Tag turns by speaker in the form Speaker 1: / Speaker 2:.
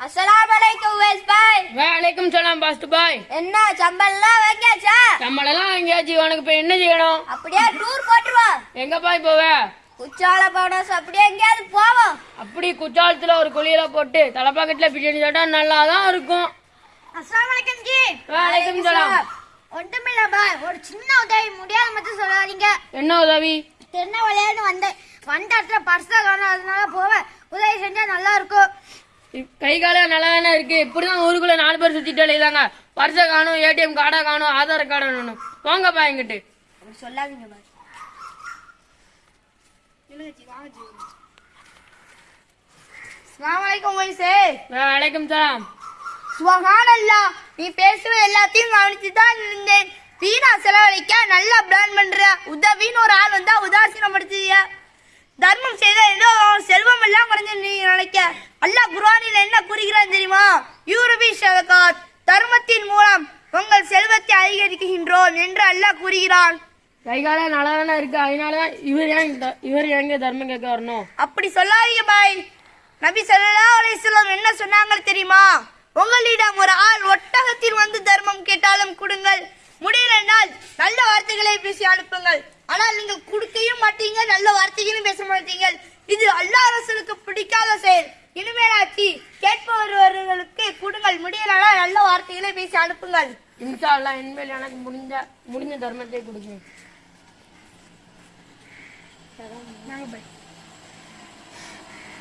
Speaker 1: அஸ்ஸலாமு அலைக்கும் உவேஸ் பாய்.
Speaker 2: வலைக்கும் சலாம் பாஸ்ட் பாய்.
Speaker 1: என்ன சம்பளம்லாம் வைக்காச்சா
Speaker 2: நம்மளெல்லாம் எங்கேயாச்சு உனக்கு இப்ப என்ன செய்யணும்?
Speaker 1: அப்படியே டூர் போட்டுருவா.
Speaker 2: எங்க பாய் போவ
Speaker 1: குச்சால போனஸ் அப்படியே எங்கேயாவது போவோம்.
Speaker 2: அப்படி குற்றாலத்துல ஒரு குழியில போட்டு தலைப்பாக்கெட்டுல பிரியாணி சாப்பிட்டா நல்லா தான் இருக்கும்.
Speaker 1: அஸ்ஸலாமு அலைக்கும் ஜி.
Speaker 2: வலைக்கும் சலாம்.
Speaker 1: ஒன்றுமில்ல பாய். ஒரு சின்ன உதவி முடியாத மட்டும் சொல்லாதீங்க.
Speaker 2: என்ன உதவி?
Speaker 1: திருநெல்வேலியில வந்தேன் வந்த இடத்துல பர்ஸை காணும் அதனால போவேன். உதவி செஞ்சா நல்லா இருக்கும்.
Speaker 2: கை கால நல்லா தானே இருக்கு? இப்படிதான் ஊருக்குள்ள நாலு பேர் சுத்திட்டு அலையுதாங்க பர்ஸை காணும் ஏடிஎம் கார்டை காணும் ஆதார் கார்டை வேணும் போங்கப்பா எங்கிட்டு.
Speaker 1: சொல்லாதீங்க
Speaker 2: வலைக்கும் சலாம்.
Speaker 1: சுபஹானல்லா நீ பேசுவது எல்லாத்தையும் கவனிச்சு தான் இருந்தேன். வீணா செலவழிக்க நல்லா பிளான் பண்ற. உதவின்னு ஒரு ஆள் வந்தா உதாசீனப்படுத்திய அல்லாஹ் குர்ஆனில் என்ன கூறுகிறான் தெரியுமா? யூரபி ஷதகாத் தர்மத்தின் மூலம் உங்கள் செல்வத்தை அதிகரிக்கின்றோம் என்று அல்லாஹ் கூறுகிறான்.
Speaker 2: கை கால நல்லா தானே இருக்கு அதனாலதான் இவர் ஏன் இவர் எங்க தர்மம் கேட்க வரணும்?
Speaker 1: அப்படி சொல்லாதீங்க பாய். நபி ஸல்லல்லாஹு அலைஹி வஸல்லம் என்ன சொன்னாங்க தெரியுமா? உங்களிடம் ஒரு ஆள் ஒட்டகத்தில் வந்து தர்மம் கேட்டாலும் கொடுங்கள். முடியலனால் நல்ல வார்த்தைகளை பேசி அனுப்புங்கள். ஆனால் நீங்கள் கொடுக்கையும் மாட்டீங்க நல்ல வார்த்தைகளும் பேச மாட்டீங்க இது அல்லாஹ் ரசூலுக்கு பிடிக்காத செயல். இனிமேலாச்சு கேட்பவர்களுக்கு கொடுங்கள். முடியலனால் நல்ல வார்த்தைகளை பேசி அனுப்புங்கள்.
Speaker 2: இன்ஷா அல்லாஹ் இனிமேல் எனக்கு முடிஞ்ச முடிஞ்ச தர்மத்தை கொடுங்க.